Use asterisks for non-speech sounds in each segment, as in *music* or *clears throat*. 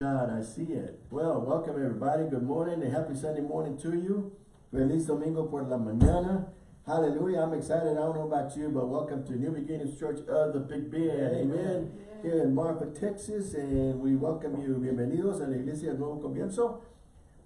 God, I see it. Well, welcome everybody. Good morning and happy Sunday morning to you. Feliz Domingo por la mañana. Hallelujah. I'm excited. I don't know about you, but welcome to New Beginnings Church of the Big Bend. Amen. Here in Marfa, Texas, and we welcome you. Bienvenidos a la Iglesia del Nuevo Comienzo.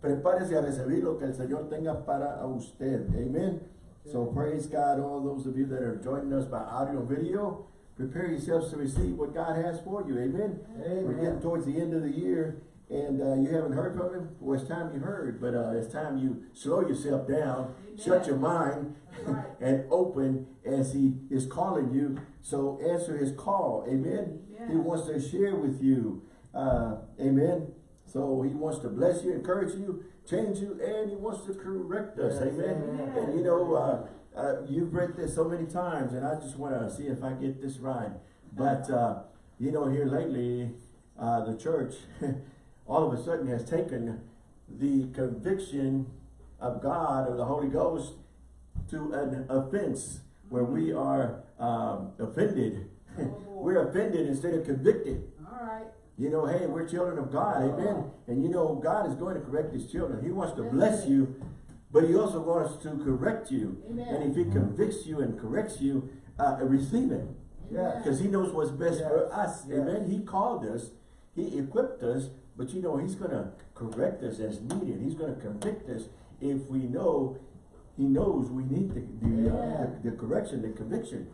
Prepárese a recibir lo que el Señor tenga para usted. Amen. So praise God, all those of you that are joining us by audio video. Prepare yourselves to receive what God has for you. Amen. Amen. We're getting towards the end of the year and uh, you haven't heard from him. Well, it's time you heard, but uh, it's time you slow yourself down, shut your mind, Right. *laughs* and open as he is calling you. So answer his call. Amen. He wants to share with you. Uh, amen. So he wants to bless you, encourage you, change you, and he wants to correct us. Yes, amen. amen. And you know, uh, you've read this so many times, and I just want to see if I get this right. But, uh, you know, here lately, uh, the church *laughs* all of a sudden has taken the conviction of God or the Holy Ghost to an offense where we are um, offended. *laughs* We're offended instead of convicted. All right. You know, hey, we're children of God, amen. And you know, God is going to correct his children. He wants to bless you, but he also wants to correct you. Amen. And if he convicts you and corrects you, uh, receive it. Yeah. Because he knows what's best for us. yes. Amen. He called us, he equipped us, but you know, he's gonna correct us as needed. He's gonna convict us if we know he knows we need the the, uh, the, the correction, the conviction.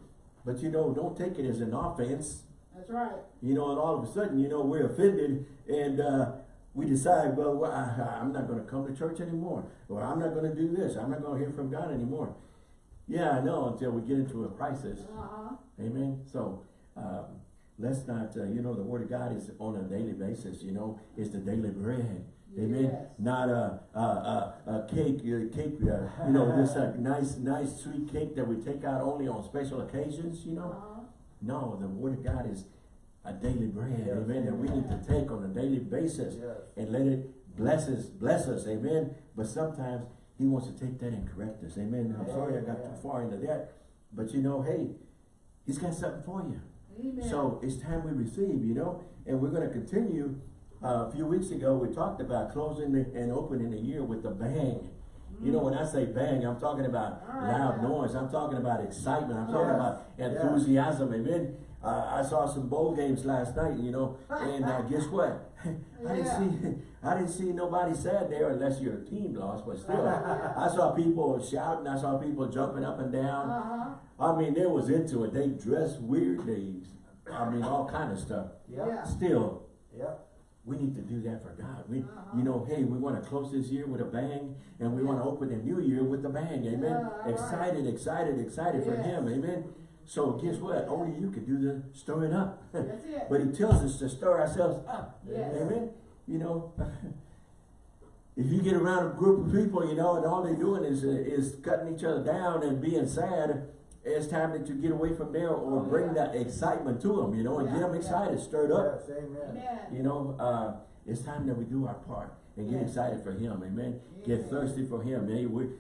But you know, don't take it as an offense. That's right. You know, and all of a sudden, you know, we're offended and uh, we decide, well, well I, I'm not going to come to church anymore. Or I'm not going to do this. I'm not going to hear from God anymore. Yeah, I know, until we get into a crisis. Uh-huh. Amen. So, um, let's not, uh, you know, the word of God is on a daily basis, you know, it's the daily bread. Amen. Yes. Not a, a, a, a cake, uh, cake, uh, you know, this *laughs* uh, nice, nice sweet cake that we take out only on special occasions, you know. Uh-huh. No, the word of God is a daily bread, Yes. amen, that we need to take on a daily basis Yes. and let it bless us, bless us, amen. But sometimes he wants to take that and correct us, amen. I'm sorry I got too far into that, but you know, hey, he's got something for you. Amen. So it's time we receive, you know, and we're going to continue. Uh, a few weeks ago, we talked about closing the, and opening the year with a bang. You know, when I say bang, I'm talking about loud noise. I'm talking about excitement. I'm talking about enthusiasm. Amen. Uh, I saw some bowl games last night, you know, and uh, guess *laughs* what? *laughs* I didn't see, I didn't see nobody sad there unless your team lost. But still, *laughs* I saw people shouting. I saw people jumping up and down. Uh-huh. I mean, they was into it. They dressed weird. They, I mean, all kind of stuff. Yeah. Yeah. Still, Yeah. we need to do that for God. We, Uh-huh. you know, hey, we want to close this year with a bang, and we want to open the new year with a bang. Amen. Yeah, all right. excited, excited, excited for Him. Amen. So guess what? Only you can do the stirring up. *laughs* That's it. but He tells us to stir ourselves up. Yes. Amen. You know. *laughs* If you get around a group of people, you know, and all they're doing is uh, is cutting each other down and being sad, it's time that you get away from there or bring Yeah. that excitement to them, you know, and get Yeah, them yeah. excited, stirred up. Yes, amen. Amen. You know, uh, it's time that we do our part and get excited for Him. Amen. Amen. Get thirsty for Him. Hey, we,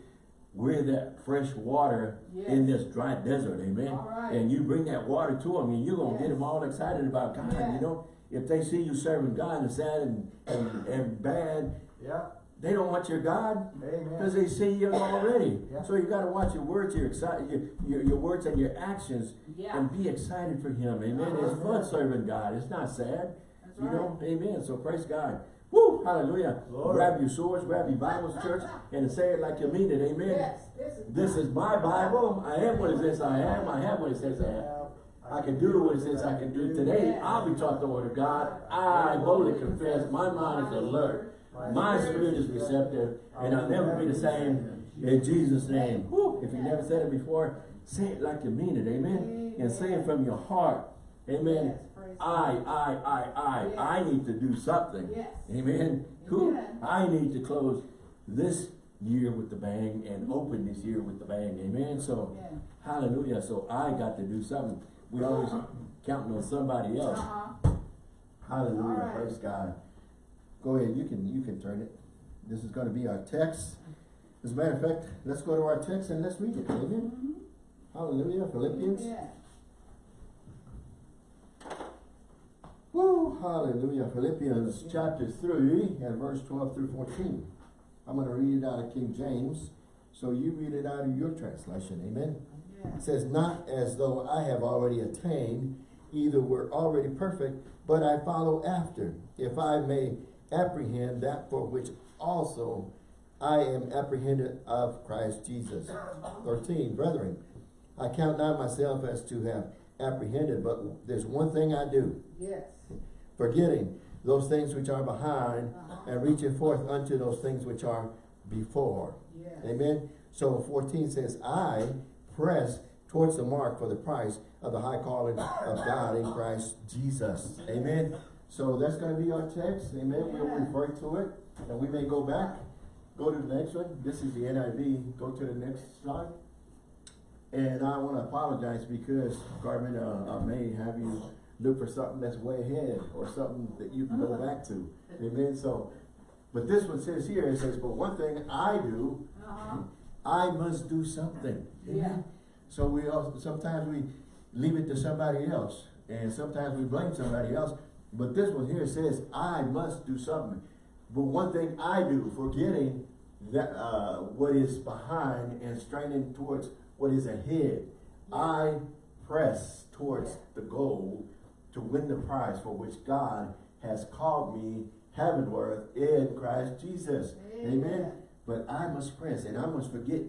we're that fresh water in this dry desert. Amen. All right. And you bring that water to them and you're going to get them all excited about God. Yeah. You know, if they see you serving God and sad and, and, and bad, Yeah. they don't want your God because they see you already. Yeah. So you got to watch your words, your, exci- your, your, your words and your actions Yeah. and be excited for Him. Amen. It's fun uh-huh. serving God. It's not sad. That's You right. know, amen. So praise God. Woo, hallelujah. Glory. Grab your swords, grab your Bibles, church, and say it like you mean it. Amen. Yes. This is. This is my Bible. I am what it says I am. I have what it says I am. I can do what it says I can do. Today, I'll be taught the word of God. I boldly confess. My mind is alert. My spirit is receptive. And I'll never be the same in Jesus' name. Woo. If you never said it before, say it like you mean it. Amen. And say it from your heart. Amen. Yes, praise I, I, I, I, Yes. I need to do something. Yes. Amen. Who? Amen. I need to close this year with the bang and open this year with the bang. Amen. So, Amen. hallelujah. So I got to do something. We always counting on somebody else. Uh-huh. Hallelujah. All right. Praise God. Go ahead. You can you can turn it. This is going to be our text. As a matter of fact, let's go to our text and let's read it. Amen. Mhm. Hallelujah. Philippians. Yeah. Woo, hallelujah. Philippians chapter 3 and verse 12 through 14. I'm going to read it out of King James. So you read it out of your translation. Amen. It says, Not as though I have already attained, either were already perfect, but I follow after, if I may apprehend that for which also I am apprehended of Christ Jesus. 13. Brethren, I count not myself as to have apprehended, but there's one thing I do, Yes. Forgetting those things which are behind Uh-huh. and reaching forth unto those things which are before. Yes. Amen. So 14 says, I press towards the mark for the price of the high calling of God in Christ Jesus. Amen. So that's going to be our text. Amen. We'll refer to it and we may go back. Go to the next one. This is the NIV. Go to the next slide. And I want to apologize because Carmen, uh, I may have you look for something that's way ahead or something that you can go back to. Amen. So, but this one says here, it says, but one thing I do, Uh-huh. I must do something. Yeah. So we also, sometimes we leave it to somebody else and sometimes we blame somebody else. But this one here says, I must do something. But one thing I do, forgetting that, uh, what is behind and straining towards what is ahead, I press towards the goal to win the prize for which God has called me heavenward in Christ Jesus. Amen. Amen. But I must press and I must forget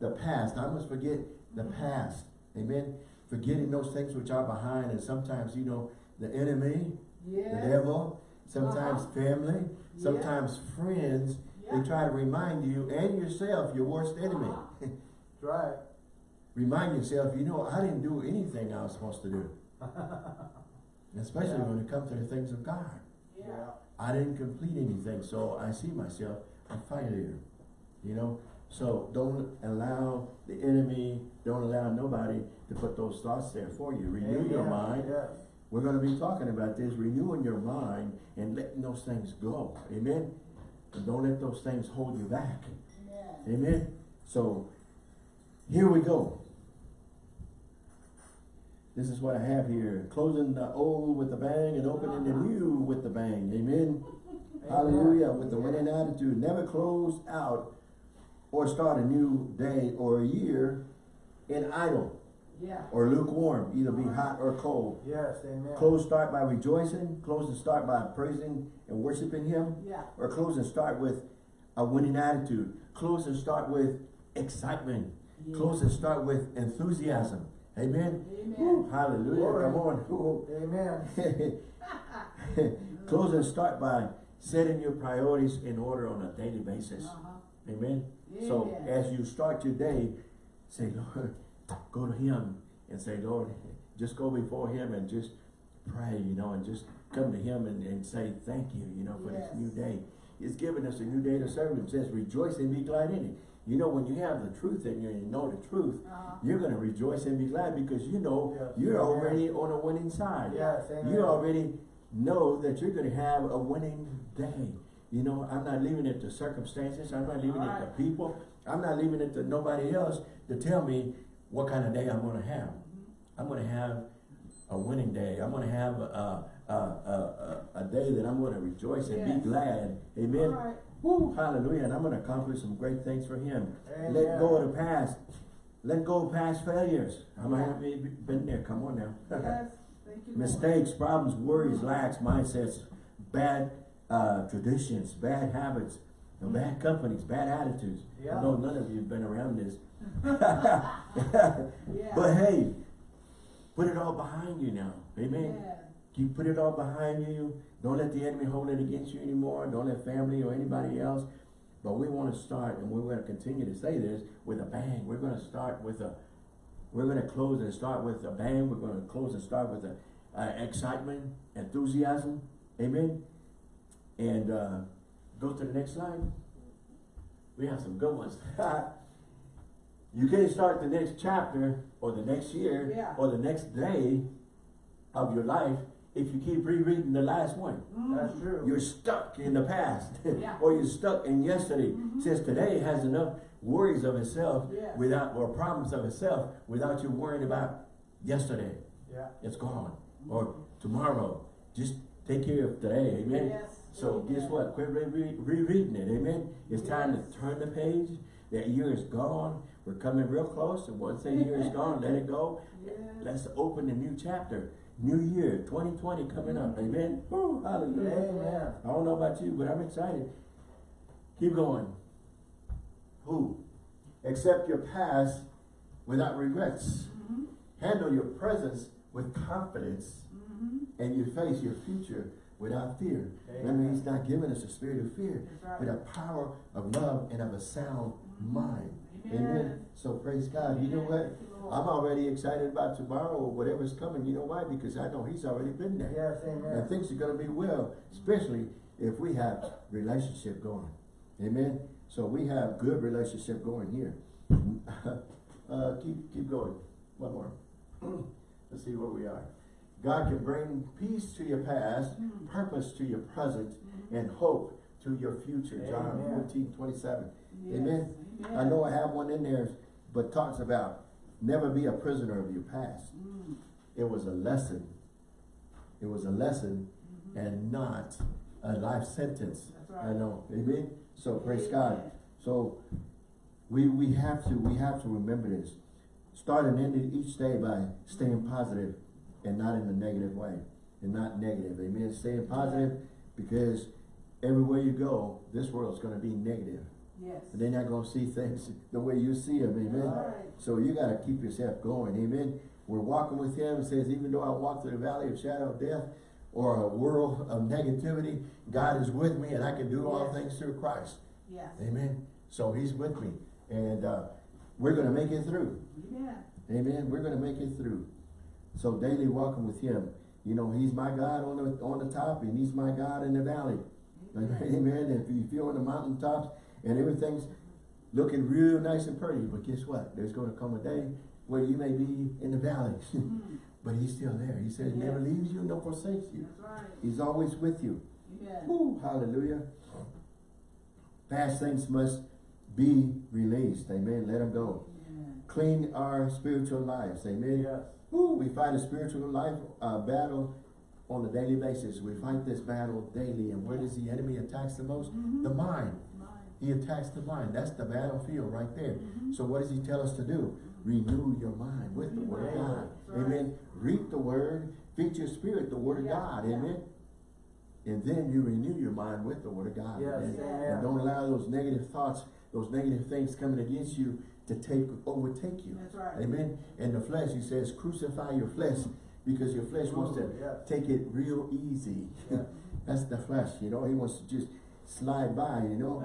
the past. I must forget the past. Amen. Forgetting those things which are behind. And sometimes, you know, the enemy, the devil, sometimes Uh-huh. family, Yeah. sometimes friends, Yeah. they try to remind you and yourself, your worst enemy. *laughs* Uh-huh. Right. remind yourself, you know, I didn't do anything I was supposed to do. *laughs* Especially Yeah. when it comes to the things of God. Yeah. I didn't complete anything, so I see myself a failure. You know, so don't allow the enemy, don't allow nobody to put those thoughts there for you. Renew your mind. Yes. We're going to be talking about this, renewing your mind and letting those things go. Amen. And don't let those things hold you back. Amen. So here we go. This is what I have here. Closing the old with a bang and opening the new with the bang. Amen. Hallelujah. With the winning attitude. Never close out or start a new day or a year in idle Yeah. or lukewarm. Either be hot or cold. Yes, amen. Close start by rejoicing. Close and start by praising and worshiping Him. Yeah. Or close and start with a winning attitude. Close and start with excitement. Yeah. Close and start with enthusiasm. Amen. Amen. Hallelujah. Glory. Come on. *laughs* Amen. *laughs* close and start by setting your priorities in order on a daily basis. Uh-huh. Amen. So as you start your day, say, Lord, *laughs* go to Him and say, Lord, just go before Him and just pray, you know, and just come to Him and, and say thank you, you know, for Yes. this new day. He's given us a new day to serve Him. It says, rejoice and be glad in it. You know, when you have the truth in you and you know the truth, Uh-huh. you're going to rejoice and be glad because you know Yes. you're Amen. already on a winning side. Yes, amen. You already know that you're going to have a winning day. You know, I'm not leaving it to circumstances. I'm not leaving it to people. I'm not leaving it to nobody else to tell me what kind of day I'm going to have. I'm going to have a winning day. I'm going to have a, a, a, a, a day that I'm going to rejoice and Yes. be glad. Amen. Woo, hallelujah. And I'm going to accomplish some great things for him. Amen. Let go of the past. Let go of past failures. I might have be- been there. Come on now. Yes. *laughs* You. Mistakes, problems, worries, lacks, mindsets, bad uh, traditions, bad habits, and bad companies, bad attitudes. Yeah. I know none of you have been around this. *laughs* *laughs* Yeah. But hey, put it all behind you now. Amen. Yeah. You put it all behind you. Don't let the enemy hold it against you anymore. Don't let family or anybody else. But we want to start, and we're going to continue to say this with a bang. We're going to start with a, we're going to close and start with a bang. We're going to close and start with a, uh, excitement, enthusiasm. Amen. And uh, go to the next slide. We have some good ones. *laughs* you can't start the next chapter or the next year Yeah. or the next day of your life if you keep rereading the last one. That's mm. true. You're stuck in the past. *laughs* Yeah. or you're stuck in yesterday. Mm-hmm. Since today has enough worries of itself Yes. without or problems of itself without you worrying about yesterday. Yeah. It's gone. Or tomorrow. Just take care of today, amen? Yes. So guess what? Quit re- re- rereading it, amen? It's time to turn the page. That year is gone. We're coming real close. And once that year is gone, let it go. Yes. Let's open a new chapter. New year, 2020 coming up, amen? Woo, hallelujah. Amen. I don't know about you, but I'm excited. Keep going. Who? Accept your past without regrets. Mhm. Handle your presence with confidence Mhm. and you face your future without fear. Amen. means he's not giving us a spirit of fear, That's but a power of love and of a sound mind. Amen. Amen. So praise God. You know what? Thank you, Lord. I'm already excited about tomorrow or whatever's coming. You know why? Because I know he's already been there. Yes, And things are gonna be well, especially if we have relationship going. Amen. So we have good relationship going here. *laughs* uh, keep keep going. One more. *clears throat* Let's see where we are. God can bring peace to your past, Mm. purpose to your present, Mhm. and hope to your future. John Amen. 14, 27. Yes. Amen. I know I have one in there, but talks about never be a prisoner of your past. Mm. It was a lesson. It was a lesson Mhm. and not a life sentence. Right. I know. Amen. So praise Amen. God. So we we have to we have to remember this. Start and end each day by staying positive and not in a negative way. And not negative. Amen. Staying positive because everywhere you go, this world's gonna be negative. Yes. And they're not gonna see things the way you see them. Amen. Right. So you gotta keep yourself going, amen. We're walking with him, it says, even though I walk through the valley of shadow of death, or a world of negativity, God is with me and I can do all things through Christ. Yes. Amen. So he's with me. And uh, we're gonna make it through. Yeah. Amen. We're gonna make it through. So daily walking with him. You know, he's my God on the on the top and he's my God in the valley. Amen. If you feel on the mountaintops and everything's looking real nice and pretty, but guess what? There's gonna come a day where you may be in the valley. *laughs* Mm. but he's still there. He said he never leaves you nor forsakes you. That's right. He's always with you. Yeah. Woo, hallelujah. Past things must be released. Amen. Let them go. Yeah. Clean our spiritual lives. Amen. Yes. Woo, we fight a spiritual life uh, battle on a daily basis. We fight this battle daily. And where does the enemy attacks the most? Mhm. The mind. He attacks the mind. That's the battlefield right there. Mhm. So what does he tell us to do? Renew your mind with the word of God. Right. Amen. Read the word. Feed your spirit the word of Yeah, God. yeah. Amen. And then you renew your mind with the word of God. Yes, Amen. Yeah. And don't allow those negative thoughts, those negative things coming against you to take overtake you. That's right. Amen. And the flesh, he says, crucify your flesh because your flesh wants to yes. take it real easy. *laughs* That's the flesh, you know. He wants to just slide by, you know.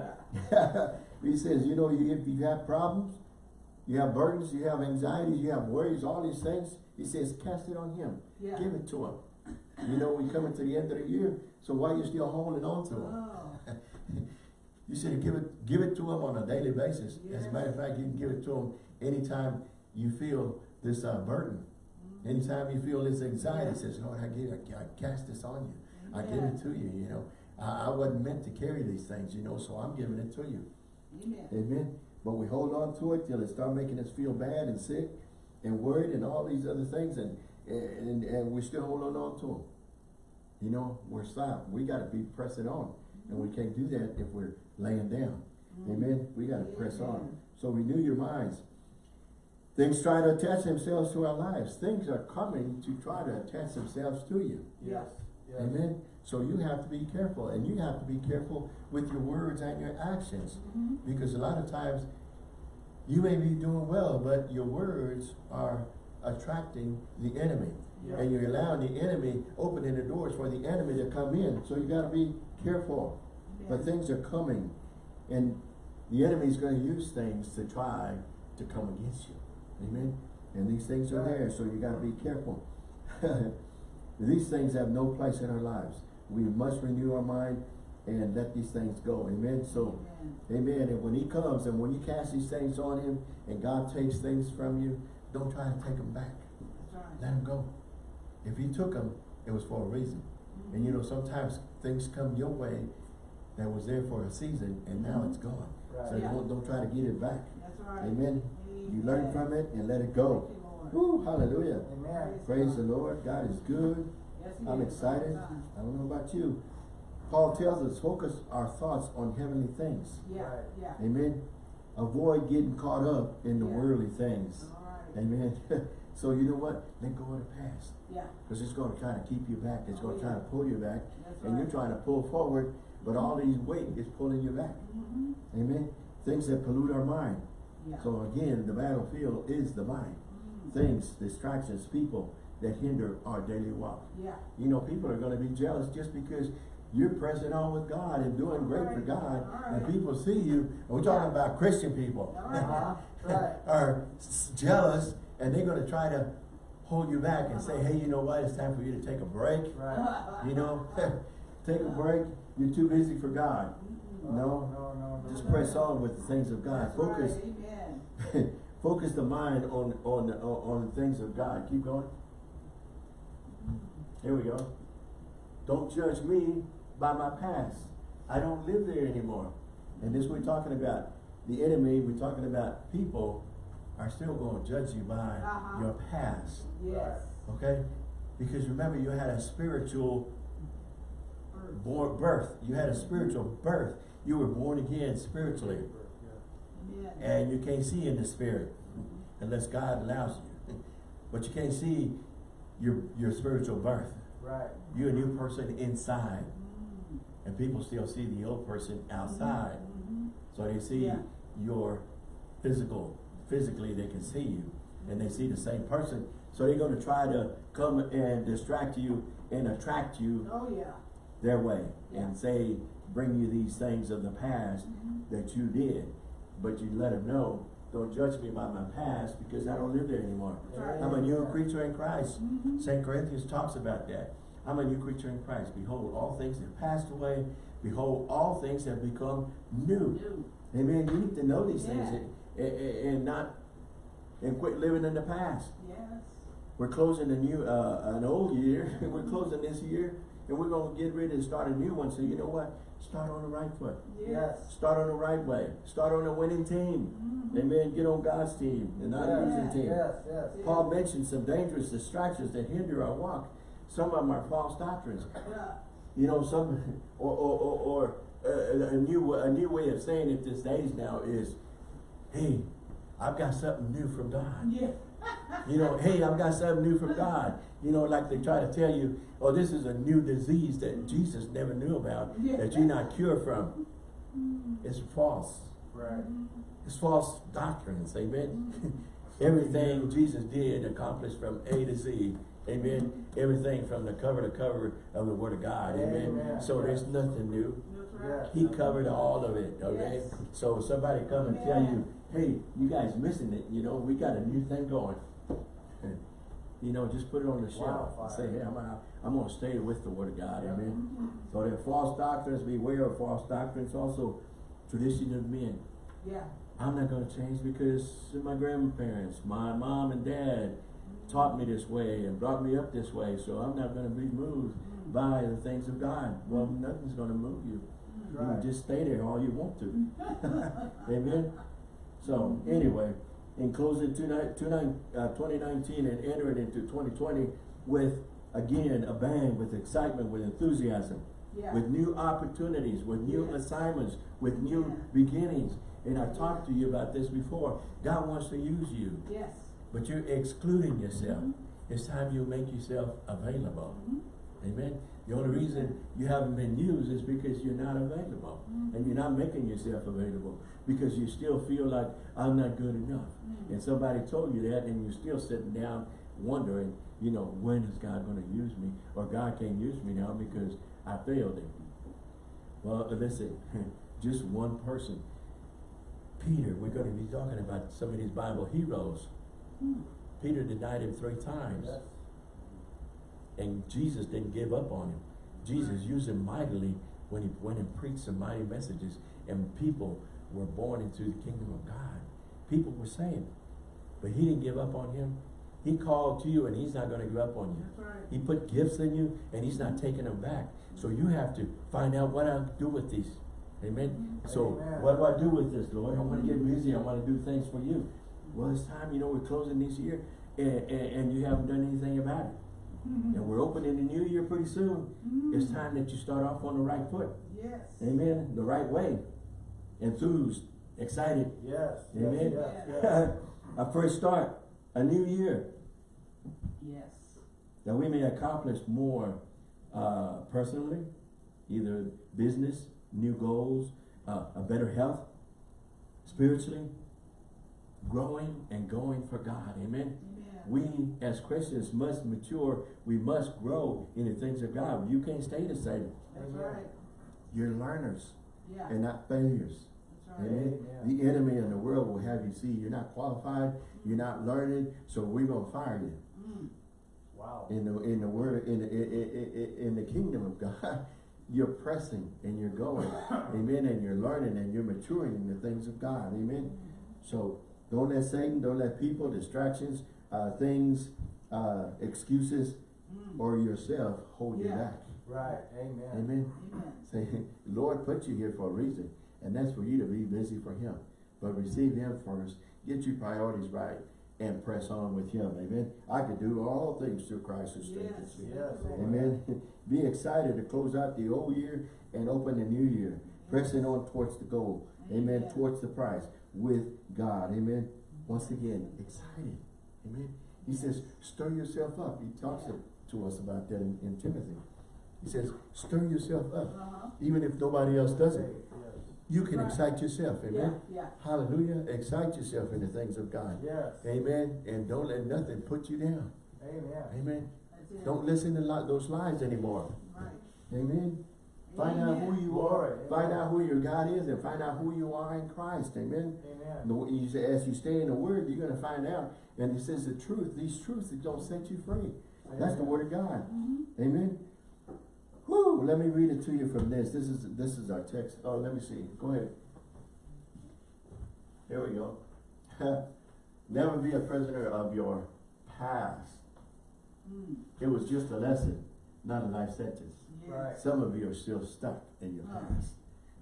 *laughs* He says, you know, you, if you have problems, you have burdens, you have anxieties, you have worries, all these things, he says, cast it on him. Yeah. Give it to him. You know, we're coming to the end of the year, so why are you still holding on to him? Oh. *laughs* You said give it, give it to him on a daily basis. As a matter of fact, you can give it to him anytime you feel this uh, burden. Anytime you feel this anxiety, Yes. says, Lord, I give, I, I cast this on you. I give it to you, you know. I, I wasn't meant to carry these things, you know, so I'm giving it to you. Amen. Amen. But we hold on to it till it start making us feel bad and sick and worried and all these other things and and, and we're still holding on to them. You know, we're stopped. We gotta be pressing on. And we can't do that if we're laying down. Mm-hmm. Amen. We gotta press on. So renew your minds. Things try to attach themselves to our lives. Things are coming to try to attach themselves to you. Yes. Amen. So you have to be careful, and you have to be careful with your words and your actions, Mhm. because a lot of times you may be doing well, but your words are attracting the enemy, Yeah. and you're allowing the enemy opening the doors for the enemy to come in. So you got to be careful. But things are coming, and the enemy is going to use things to try to come against you. Amen. And these things are there, so you got to be careful. *laughs* these things have no place in our lives. We must renew our mind and let these things go. Amen. So, Amen. amen. And when he comes and when you cast these things on him and God takes things from you, don't try to take them back. Right. Let him go. If he took them, it was for a reason. And you mm-hmm. know, sometimes things come your way that was there for a season and now it's mm-hmm. gone. Right. So Yeah. don't, don't try to get it back. That's right. Amen. You learn from it and let it go. Thank you, Lord. Woo, hallelujah. Amen. Praise the Lord. God is good Yes, I'm is. excited. I don't know about you. Paul tells us, focus our thoughts on heavenly things. Yeah, Right. yeah. Amen. Avoid getting caught up in the Yeah. worldly things. Right. Amen. *laughs* so you know what? Let go of the past. Yeah, Because it's going to kind of keep you back. It's going Oh, to try to pull you back. that's And you're trying to pull forward, but all these weight is pulling you back. Mhm. Amen. Things that pollute our mind. Yeah. So again, the battlefield is the mind. Things, distractions, people that hinder our daily walk. Yeah, You know, people are gonna be jealous just because you're pressing on with God and doing great for Alright, God. And people see you, we're talking about Christian people. Uh-huh. Right. *laughs* Are jealous and they're gonna try to hold you back and say, Uh-huh. hey, you know what, it's time for you to take a break. Right. *laughs* You know, *laughs* take a break, you're too busy for God. Mhm. No. No, no, no. Just press on with the things of God. Focus, right, Amen. Focus the mind on, on, the- on, on the things of God. Keep going. Here we go. Don't judge me by my past. I don't live there anymore. And this we're talking about the enemy, we're talking about people are still going to judge you by Uh-huh. your past. Yes. Okay? Because remember you had a spiritual born birth. You had a spiritual birth. You were born again spiritually. And you can't see in the spirit unless God allows you. But you can't see your your spiritual birth. Right. You're a new person inside. Mm. And people still see the old person outside. Mhm. So they see Yeah. your physical, physically they can see you. And they see the same person. So they're gonna try to come and distract you and attract you Oh, yeah. their way. Yeah. And say, bring you these things of the past Mhm. that you did. But you let them know, don't judge me by my past because I don't live there anymore. Right. I'm a new creature in Christ. Mhm. St. Corinthians talks about that. I'm a new creature in Christ. Behold, all things have passed away. Behold, all things have become new. New. Amen. You need to know these things Yeah. and, and, and not and quit living in the past. Yes. We're closing a new uh, an old year. *laughs* we're closing this year and we're gonna get ready to start a new one. So you know what? Start on the right foot. Yes. Start on the right way. Start on a winning team. Mhm. Amen. Get on God's team and not a Yes, losing team. Yes, yes. Paul mentioned some dangerous distractions that hinder our walk. Some of them are false doctrines. Yeah. You know, some *laughs* or or or, or uh, a new a new way of saying it these days now is, hey, I've got something new from God. Yeah. You know, hey, I've got something new from God. You know, like they try to tell you, oh, this is a new disease that Jesus never knew about, Yeah. that you're not cured from. It's false. Right. It's false doctrines, amen. Mm-hmm. *laughs* Everything Jesus did accomplished from A to Z, amen. Everything from the cover to cover of the Word of God, amen. Amen. So there's nothing new. Right. He covered all of it, okay? Yes. So somebody come and tell you, hey, you guys missing it, you know, we got a new thing going. *laughs* You know, just put it on the shelf and say, hey, I'm gonna, I'm gonna stay with the Word of God, Yeah. amen. Mhm. So there are false doctrines, beware of false doctrines, also tradition of men. Yeah. I'm not gonna change because my grandparents, my mom and dad taught me this way and brought me up this way, so I'm not gonna be moved Mm. by the things of God. Well, nothing's gonna move you. You Right. can just stay there all you want to. *laughs* Amen? So, anyway, in closing tonight, tonight, uh, twenty nineteen and entering into twenty twenty with, again, a bang, with excitement, with enthusiasm, Yeah. with new opportunities, with new Yes. assignments, with new Yeah. beginnings. And I've talked to you about this before. God wants to use you, Yes. but you're excluding yourself. Mhm. It's time you make yourself available. Mhm. Amen. The only reason you haven't been used is because you're not available. Mhm. And you're not making yourself available because you still feel like I'm not good enough. Mhm. And somebody told you that and you're still sitting down wondering, you know, when is God going to use me? Or God can't use me now because I failed him. Well, listen, *laughs* just one person. Peter, we're going to be talking about some of these Bible heroes. Mm. Peter denied him three times. Yes. And Jesus didn't give up on him. Jesus used him mightily when he went and preached some mighty messages and people were born into the kingdom of God. People were saved. But he didn't give up on him. He called to you and he's not going to give up on you. Right. He put gifts in you and he's not taking them back. So you have to find out what I do with these. Amen. Mm-hmm. So Amen. what do I do with this, Lord? I want to get busy. I want to do things for you. Well, it's time, you know, we're closing this year and, and, and you haven't done anything about it. And we're opening the new year pretty soon. It's Mm. time that you start off on the right foot. Yes. Amen. The right way. Enthused, excited. Yes. yes, Amen. Yes. Yes. *laughs* a fresh start, a new year, Yes. that we may accomplish more uh, personally, either business, new goals, uh, a better health, spiritually, growing and going for God. Amen. Amen. We as Christians must mature. We must grow in the things of God. You can't stay the same. That's right. You're learners Yeah. and not failures. That's right. Amen. Amen. The enemy in the world will have you see you're not qualified, you're not learning, so we're gonna fire you. Mm. Wow. In the in the word in the, in, in, in the kingdom of God, *laughs* you're pressing and you're going, *coughs* amen, and you're learning and you're maturing in the things of God, amen. So don't let Satan, don't let people, distractions, uh, things, uh, excuses, Mm. or yourself hold you back, Right. Amen. amen. Amen. *laughs* Say, Lord put you here for a reason, and that's for you to be busy for Him. But receive Him first, get your priorities right, and press on with Him. Amen. I can do all things through Christ who strengthens me. Yes. Amen. *laughs* Be excited to close out the old year and open the new year, pressing on towards the goal. Amen. Amen. Towards the prize with God. Amen. Once again, excited. Amen. He says, stir yourself up. He talks to, to us about that in, in Timothy. He says, stir yourself up. Uh-huh. Even if nobody else does it, you can Right. excite yourself. Amen. yeah. Hallelujah. Excite yourself in the things of God. Yes. Amen. And don't let nothing put you down. Amen. Amen. Don't listen to those lies anymore. Right. Amen. Find out who you Glory. are. Find out who your God is and find out who you are in Christ. Amen. Amen. You say- As you stay in the Word, you're going to find out. And he says the truth. These truths that don't set you free. That's the Word of God. Mhm. Amen. Whoo, let me read it to you from this. This is this is our text. Oh, let me see. Go ahead. Here we go. *laughs* Never be a prisoner of your past. Mm. It was just a lesson, not a life sentence. Yes. Right. Some of you are still stuck in your past.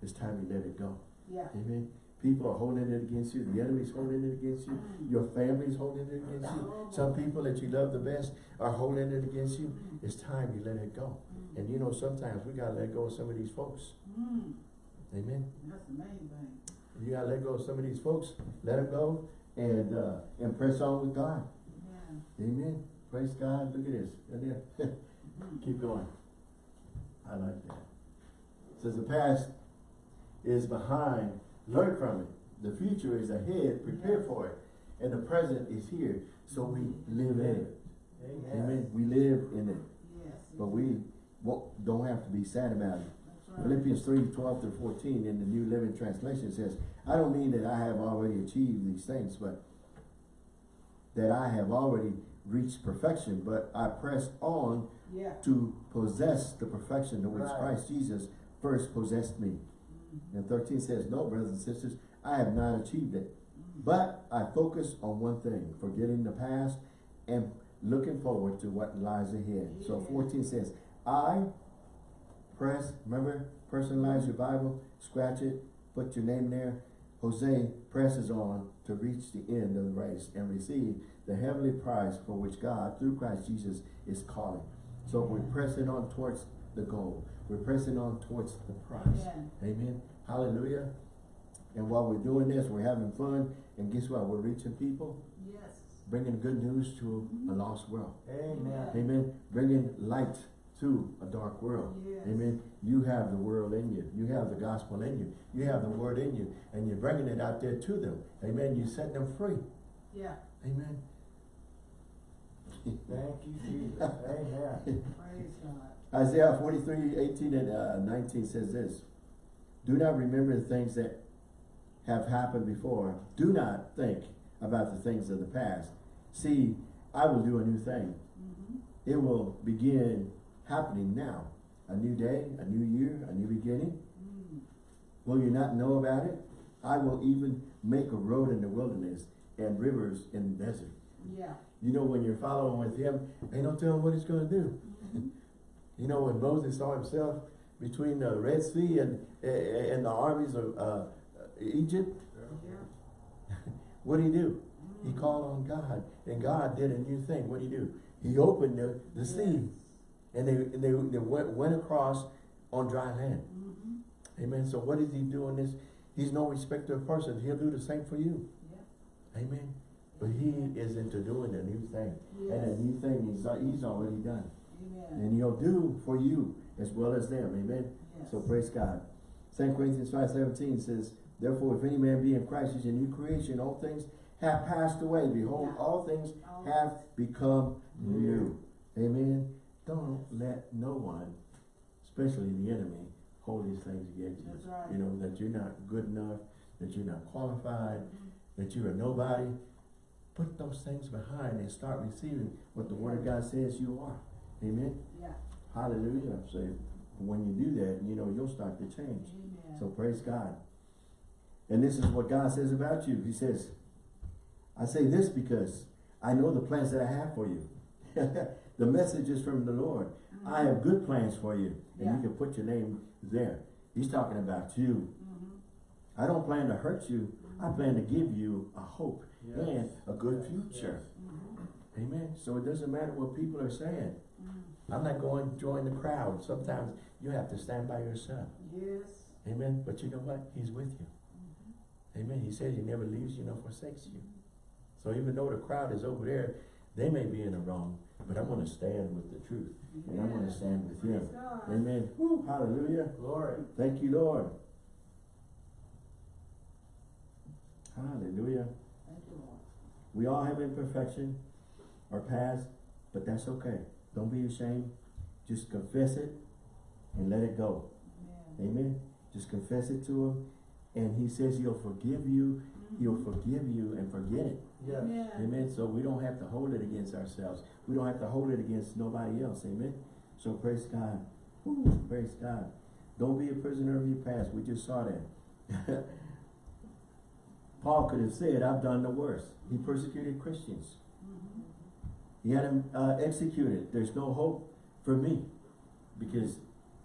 It's time you let it go. Yeah. Amen. People are holding it against you. The enemy's holding it against you. Your family's holding it against you. Some people that you love the best are holding it against you. It's time you let it go. And you know, sometimes we gotta let go of some of these folks. Amen. That's the main thing. You gotta let go of some of these folks. Let them go and uh, and press on with God. Yeah. Amen. Praise God. Look at this. And then *laughs* keep going. I like that. Says the past is behind. Learn from it. The future is ahead. Prepare for it. And the present is here. So we live in it. Amen. Amen. We live in it. Yes. But we don't have to be sad about it. Right. Philippians 3, 12 through 14 in the New Living Translation says, I don't mean that I have already achieved these things, but that I have already reached perfection, but I press on Yeah. to possess the perfection to which Right. Christ Jesus first possessed me. And 13 says, No, brothers and sisters, I have not achieved it. But I focus on one thing, forgetting the past and looking forward to what lies ahead. So 14 says, I press, remember, personalize your Bible, scratch it, put your name there. Jose presses on to reach the end of the race and receive the heavenly prize for which God, through Christ Jesus, is calling. So we're pressing on towards the goal. We're pressing on towards the prize. Amen. Amen. Hallelujah. And while we're doing this, we're having fun. And guess what? We're reaching people, Yes. bringing good news to a mm-hmm. lost world. Amen. Amen. Bringing light to a dark world. Yes. Amen. You have the world in you. You have the gospel in you. You have the word in you. And you're bringing it out there to them. Amen. You set them free. Yeah. Amen. Thank you, Jesus. *laughs* Amen. Praise God. Isaiah 43, 18 and uh, 19 says this. Do not remember the things that have happened before. Do not think about the things of the past. See, I will do a new thing. Mm-hmm. It will begin happening now. A new day, a new year, a new beginning. Mm. Will you not know about it? I will even make a road in the wilderness and rivers in the desert. Yeah. You know, when you're following with him, ain't no telling what he's going to do. Mhm. *laughs* You know, when Moses saw himself between the Red Sea and, and the armies of uh, Egypt, *laughs* Yeah. what did he do? He Mm. called on God, and God did a new thing. What did he do? He opened the, the sea and they, and they, they went, went across on dry land. Mhm. Amen. So what is he doing this? He's no respecter of persons. He'll do the same for you. Yep. Amen. But he is into doing a new thing. And a new thing he's, he's already done. And he'll do for you as well as them. Amen. Yes. So praise God. 2 Corinthians 5 17 says, Therefore, if any man be in Christ, he's a new creation. All things have passed away. Behold, all things have become new. Amen. Don't let no one, especially the enemy, hold these things against you. Right. You know, that you're not good enough, that you're not qualified, mm-hmm. that you're a nobody. Put those things behind and start receiving what the Word of God says you are. Amen. Yeah. Hallelujah. So when you do that, you know, you'll start to change. Amen. So praise God. And this is what God says about you. He says, I say this because I know the plans that I have for you. *laughs* the message is from the Lord. I have good plans for you. And Yeah. you can put your name there. He's talking about you. Mhm. I don't plan to hurt you. I plan to give you a hope Yes. and a good Yes. future. Mhm. Amen. So it doesn't matter what people are saying. I'm not going to join the crowd. Sometimes you have to stand by yourself. Yes. Amen. But you know what? He's with you. Mhm. Amen. He says he never leaves you nor forsakes you. So even though the crowd is over there, they may be in the wrong, but I'm going to stand with the truth. And I'm going to stand with Praise him. God. Amen. Woo, hallelujah. Glory. Thank you, Lord. Hallelujah. Thank you, Lord. We all have imperfection or past, but that's okay. Don't be ashamed. Just confess it and let it go. Amen. Amen. Just confess it to him. And he says he'll forgive you. Mm-hmm. He'll forgive you and forget it. Yes. Amen. Amen. So we don't have to hold it against ourselves. We don't have to hold it against nobody else. Amen. So praise God. Woo, praise God. Don't be a prisoner of your past. We just saw that. *laughs* Paul could have said, I've done the worst. He persecuted Christians. He had him uh, executed. There's no hope for me because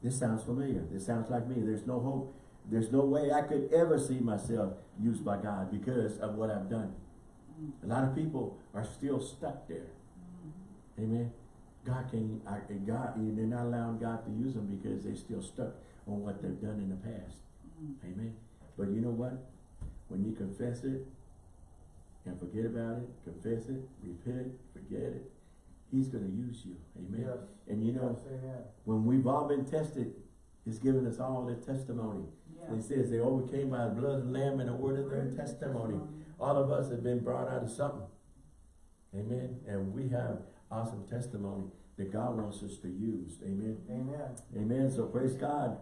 this sounds familiar. This sounds like me. There's no hope. There's no way I could ever see myself used by God because of what I've done. A lot of people are still stuck there. Mhm. Amen. God can, I, God, they're not allowing God to use them because they're still stuck on what they've done in the past. Mhm. Amen. But you know what? When you confess it and forget about it, confess it, repent, forget it, He's going to use you. Amen. Yes. And you know, Yes, amen. when we've all been tested, He's given us all the testimony. Yeah. It says they overcame by the blood of the Lamb and the word of their testimony. All of us have been brought out of something. Amen. And we have awesome testimony that God wants us to use. Amen. Amen. Amen. So praise God.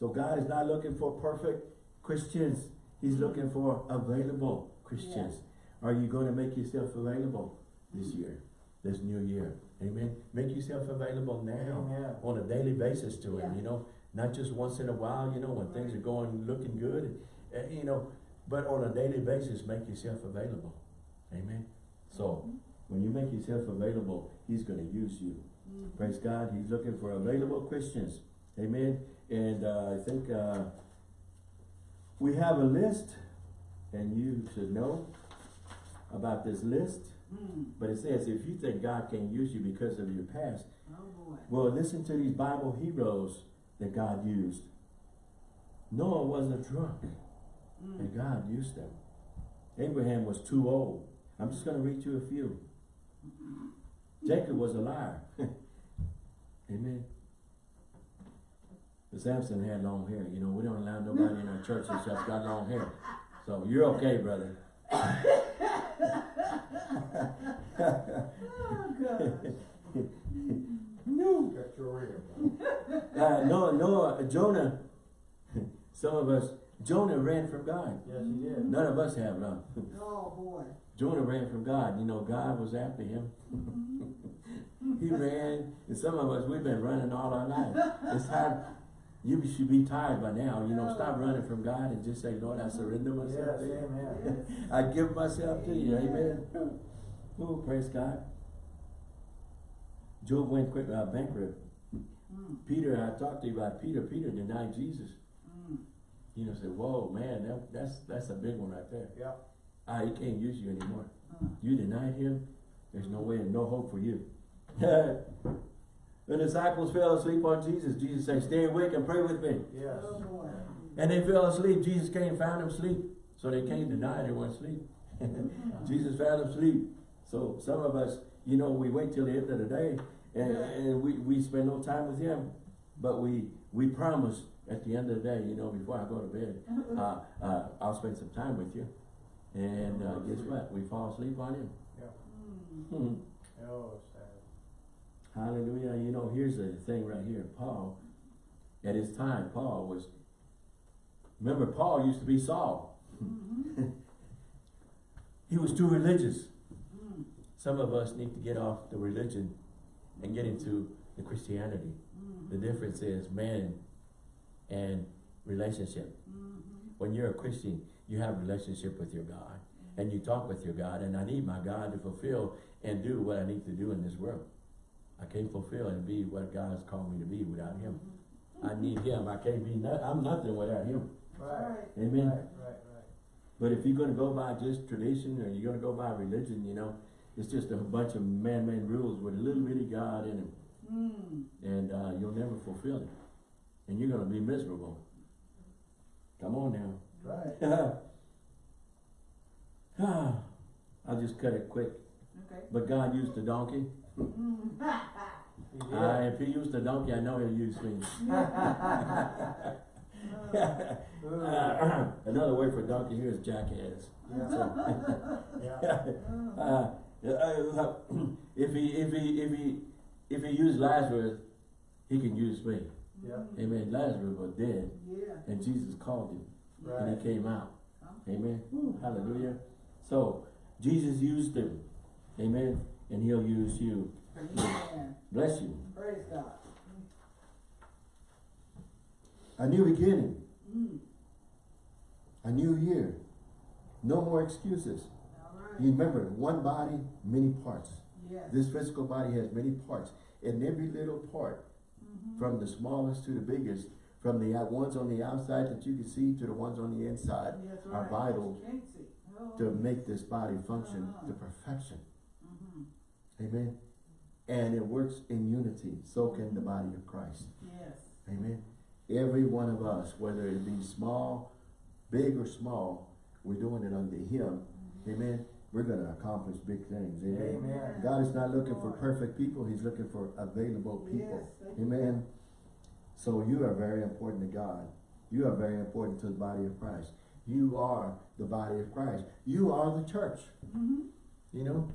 So God is not looking for perfect Christians. He's looking for available Christians. Are you going to make yourself available this year, this new year? Amen. Make yourself available now Amen. on a daily basis to Him, Yeah. you know, not just once in a while, you know, when things are going, looking good, uh, you know, but on a daily basis, make yourself available. Amen. So, when you make yourself available, He's going to use you. Mhm. Praise God. He's looking for available Christians. Amen. And uh, I think uh, we have a list, and you should know about this list. Mhm. But it says if you think God can't use you because of your past, Oh, well, listen to these Bible heroes that God used. Noah wasn't a drunk, Mm. and God used them. Abraham was too old. I'm just going to read you a few. Jacob was a liar. *laughs* Amen. But Samson had long hair. You know, we don't allow nobody in our church that's got long hair. So you're okay, brother. *laughs* Oh, God. no. Got your ear. *laughs* Uh, Noah, Noah, Jonah, *laughs* some of us, Jonah ran from God. Yes, he did. None of us have, no. Oh, boy. Jonah ran from God. You know, God was after him. *laughs* he ran, and some of us, we've been running all our life. It's hard. You should be tired by now. You know, stop running from God and just say, Lord, I surrender myself Yes, to you. amen. *laughs* I give myself to you. Amen. Oh, praise God. Job went quick, uh, bankrupt. Mm. Peter, I talked to you about Peter. Peter denied Jesus. Mm. You know, said, whoa, man, that, that's that's a big one right there. Yep. Ah, he can't use you anymore. Uh. You denied him, there's no way and no hope for you. *laughs* the disciples fell asleep on Jesus. Jesus said, stay awake and pray with me. Yes. And they fell asleep. Jesus came and found them asleep. So they came to deny they weren't asleep. *laughs* Jesus found them asleep. So some of us, you know, we wait till the end of the day and, and we, we spend no time with him. But we, we promise at the end of the day, you know, before I go to bed, *laughs* uh, uh, I'll spend some time with you. And, uh, guess what? We fall asleep on him. *laughs* Mm. Hmm. Hallelujah. You know, here's the thing right here. Paul, at his time, Paul was, remember Paul used to be Saul. Mhm. *laughs* He was too religious. Mm. Some of us need to get off the religion and get into the Christianity. Mm. The difference is man and relationship. Mhm. When you're a Christian, you have a relationship with your God and you talk with your God and I need my God to fulfill and do what I need to do in this world. I can't fulfill and be what God has called me to be without him. I need him. I can't be, no, I'm nothing without him. Right. Amen. right, right, right. But if you're gonna go by just tradition or you're gonna go by religion, you know, it's just a bunch of man-made rules with a little bitty God in them. Mm. And, uh, you'll never fulfill it. And you're gonna be miserable. Come on now. Right. *laughs* I'll just cut it quick. Okay. But God used the donkey. Mm. Uh, if he used the donkey, I know he'll use me. *laughs* Uh, *clears throat* another word for donkey here is jackass. Yeah. Yeah. *laughs* Uh, uh, if he, if he, if he, if he used Lazarus, he can use me. Yeah. Amen. Lazarus was dead Yeah. and Jesus called him and he came out. Amen. Hallelujah. So Jesus used him. Amen. And he'll use you. Amen. Bless you. Praise God. A new beginning. Mm. A new year. No more excuses. Right. Remember, one body, many parts. Yes. This physical body has many parts. And every little part, Mhm. from the smallest to the biggest, from the ones on the outside that you can see to the ones on the inside, That's are vital Oh. to make this body function Uh-huh. to perfection. Amen. And it works in unity. So can the body of Christ. Yes. Amen. Every one of us, whether it be small, big or small, we're doing it under Him. Amen. We're going to accomplish big things. Amen. Amen. God is not looking for perfect people. He's looking for available people. Yes. Amen. So you are very important to God. You are very important to the body of Christ. You are the body of Christ. You are the church. Mhm. You know,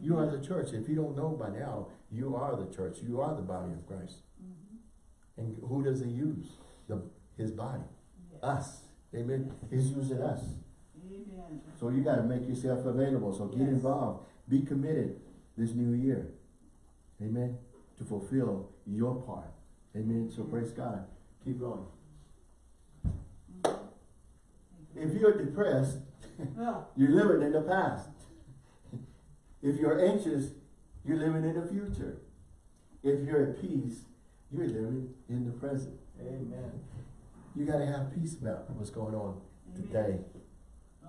you are the church. If you don't know by now, you are the church. You are the body of Christ. Mhm. And who does he use? The, his body. Yes. Us. Amen. He's using us. Amen. So you got to make yourself available. So get Yes. involved. Be committed this new year. Amen. To fulfill your part. Amen. So praise God. Keep going. Mhm. If you're depressed, *laughs* you're living in the past. If you're anxious, you're living in the future. If you're at peace, you're living in the present. Amen. You got to have peace about what's going on today.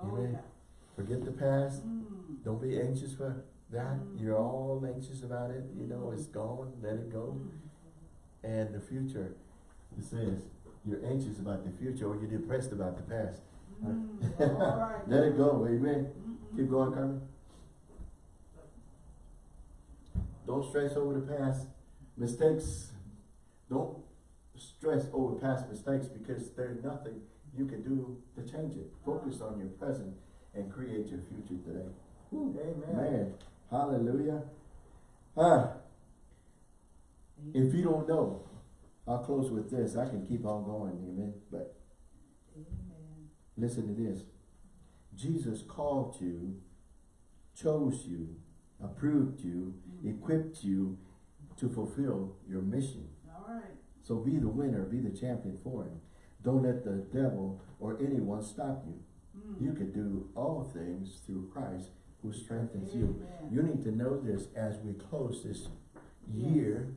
Oh, Amen. yeah. Forget the past. Mm. Don't be anxious for that. Mm. You're all anxious about it. You know, it's gone. Let it go. Mm. And the future, it says, you're anxious about the future or you're depressed about the past. Mm. *laughs* All right. Let it go. Amen. Keep going, Carmen. Don't stress over the past mistakes. Don't stress over past mistakes because there's nothing you can do to change it. Focus on your present and create your future today. Amen. Man, hallelujah. Ah, if you don't know, I'll close with this. I can keep on going, amen. But Amen. listen to this. Jesus called you, chose you, approved you, equipped you to fulfill your mission. All right. So be the winner, be the champion for him. Don't let the devil or anyone stop you. Mm. You can do all things through Christ who strengthens you. Amen. You need to know this as we close this Yes. year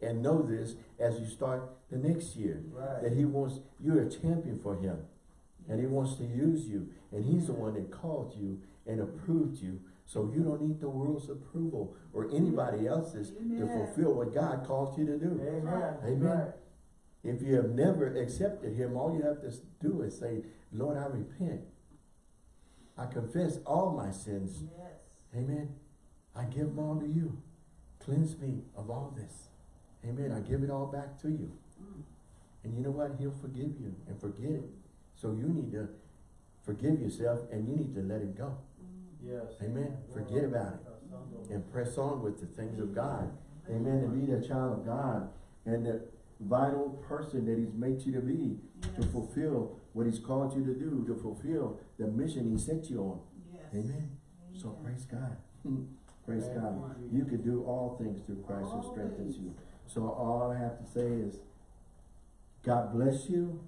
and know this as you start the next year. That he wants, you're a champion for him. And he wants to use you. And he's the one that called you and approved you. So you don't need the world's approval or anybody else's to fulfill what God called you to do. Amen. Amen. If you have never accepted him, all you have to do is say, Lord, I repent. I confess all my sins. Yes. Amen. I give them all to you. Cleanse me of all this. Amen. I give it all back to you. Mm. And you know what? He'll forgive you and forget it. So you need to forgive yourself and you need to let it go. Yes. Amen. Forget about it. And press on with the things of God. Amen. To be the child of God and the vital person that He's made you to be to fulfill what He's called you to do, to fulfill the mission He set you on. Yes. Amen. So praise God. *laughs* praise Thank God. you, can do all things through Christ who strengthens you. So all I have to say is, God bless you.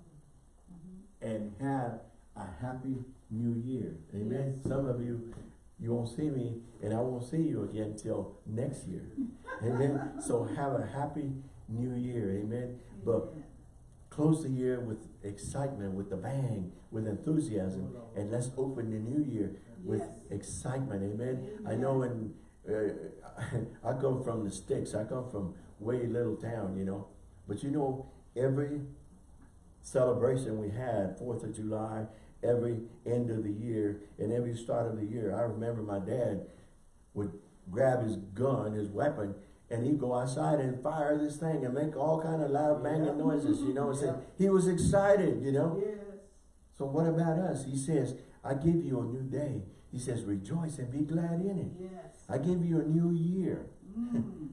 And have a happy new year. Amen. Yes. Some of you, you won't see me and I won't see you again till next year. *laughs* Amen. So have a happy new year. Amen. But close the year with excitement, with a bang, with enthusiasm. And let's open the new year with Yes. excitement. Amen. I know when uh, *laughs* I come from the sticks, I come from way little town, you know. But you know, every celebration we had, Fourth of July, every end of the year, and every start of the year, I remember my dad would grab his gun, his weapon, and he'd go outside and fire this thing and make all kind of loud banging Yeah. noises, you know. and say He was excited, you know. Yes. So what about us? He says, I give you a new day. He says, rejoice and be glad in it. Yes. I give you a new year. Mm.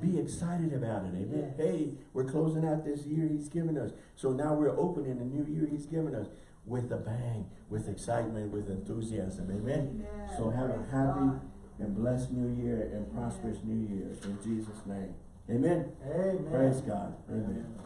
Be excited about it. Amen. Hey, we're closing out this year he's given us. So now we're opening the new year he's given us with a bang, with excitement, with enthusiasm. Amen. Amen. So have a happy and blessed new year and prosperous new year in Jesus' name. Amen. Amen. Praise God. Amen. Amen.